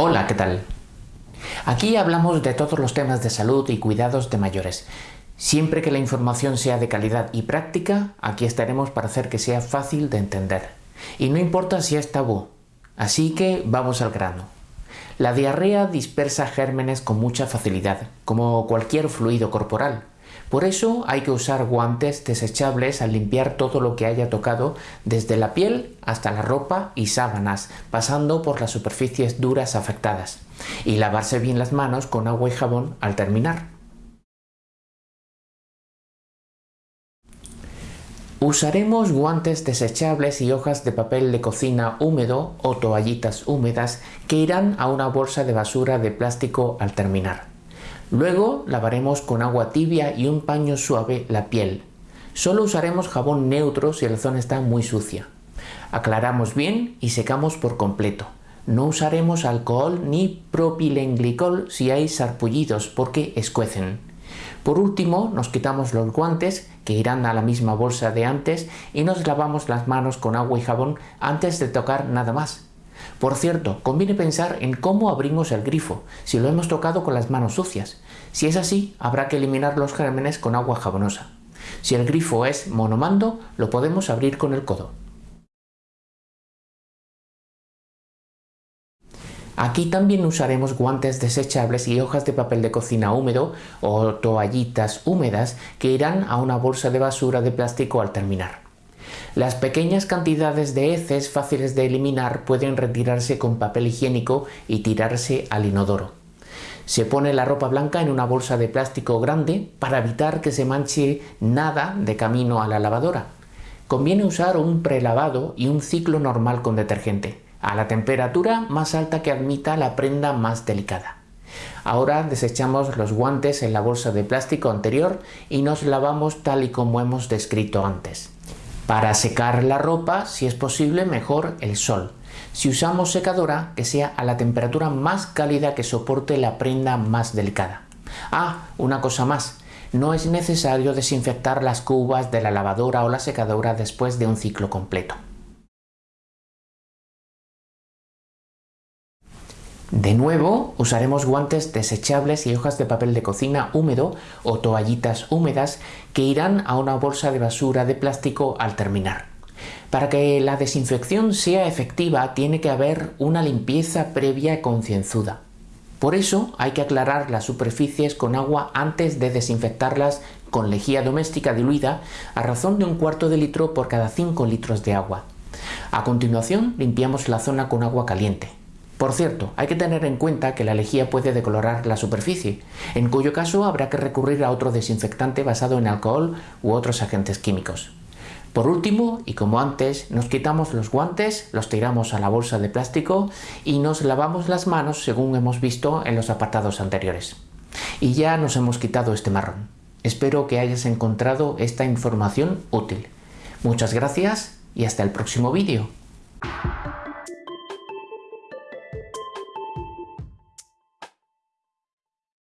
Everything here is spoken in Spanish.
Hola, ¿qué tal? Aquí hablamos de todos los temas de salud y cuidados de mayores. Siempre que la información sea de calidad y práctica, aquí estaremos para hacer que sea fácil de entender. Y no importa si es tabú. Así que vamos al grano. La diarrea dispersa gérmenes con mucha facilidad, como cualquier fluido corporal. Por eso hay que usar guantes desechables al limpiar todo lo que haya tocado, desde la piel hasta la ropa y sábanas, pasando por las superficies duras afectadas, y lavarse bien las manos con agua y jabón al terminar. Usaremos guantes desechables y hojas de papel de cocina húmedo o toallitas húmedas que irán a una bolsa de basura de plástico al terminar. Luego lavaremos con agua tibia y un paño suave la piel. Solo usaremos jabón neutro si la zona está muy sucia. Aclaramos bien y secamos por completo. No usaremos alcohol ni propilenglicol si hay sarpullidos porque escuecen. Por último, nos quitamos los guantes, que irán a la misma bolsa de antes, y nos lavamos las manos con agua y jabón antes de tocar nada más. Por cierto, conviene pensar en cómo abrimos el grifo, si lo hemos tocado con las manos sucias. Si es así, habrá que eliminar los gérmenes con agua jabonosa. Si el grifo es monomando, lo podemos abrir con el codo. Aquí también usaremos guantes desechables y hojas de papel de cocina húmedo o toallitas húmedas que irán a una bolsa de basura de plástico al terminar. Las pequeñas cantidades de heces fáciles de eliminar pueden retirarse con papel higiénico y tirarse al inodoro. Se pone la ropa blanca en una bolsa de plástico grande para evitar que se manche nada de camino a la lavadora. Conviene usar un prelavado y un ciclo normal con detergente a la temperatura más alta que admita la prenda más delicada. Ahora desechamos los guantes en la bolsa de plástico anterior y nos lavamos tal y como hemos descrito antes. Para secar la ropa, si es posible, mejor el sol. Si usamos secadora, que sea a la temperatura más cálida que soporte la prenda más delicada. Ah, una cosa más. No es necesario desinfectar las cubas de la lavadora o la secadora después de un ciclo completo. De nuevo, usaremos guantes desechables y hojas de papel de cocina húmedo o toallitas húmedas que irán a una bolsa de basura de plástico al terminar. Para que la desinfección sea efectiva tiene que haber una limpieza previa concienzuda. Por eso hay que aclarar las superficies con agua antes de desinfectarlas con lejía doméstica diluida a razón de un cuarto de litro por cada 5 litros de agua. A continuación limpiamos la zona con agua caliente. Por cierto, hay que tener en cuenta que la lejía puede decolorar la superficie, en cuyo caso habrá que recurrir a otro desinfectante basado en alcohol u otros agentes químicos. Por último, y como antes, nos quitamos los guantes, los tiramos a la bolsa de plástico y nos lavamos las manos según hemos visto en los apartados anteriores. Y ya nos hemos quitado este marrón. Espero que hayas encontrado esta información útil. Muchas gracias y hasta el próximo vídeo.